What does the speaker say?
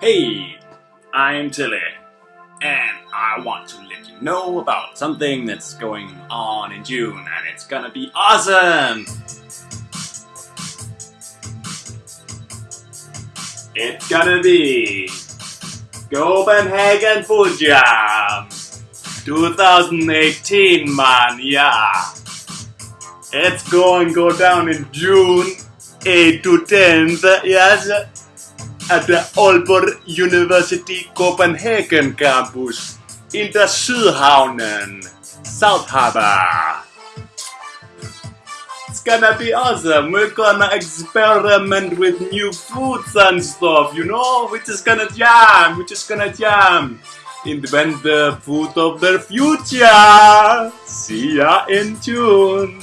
Hey, I'm Tilly, and I want to let you know about something that's going on in June, and it's gonna be awesome! It's gonna be Copenhagen Food Jam 2018, man, yeah! It's going go down in June 8 to 10th, yes? at the Aalborg University Copenhagen campus in the Sydhavnen, South Harbor. It's gonna be awesome. We're gonna experiment with new foods and stuff, you know? We're just gonna jam. We're just gonna jam. Invent the food of the future. See ya in June.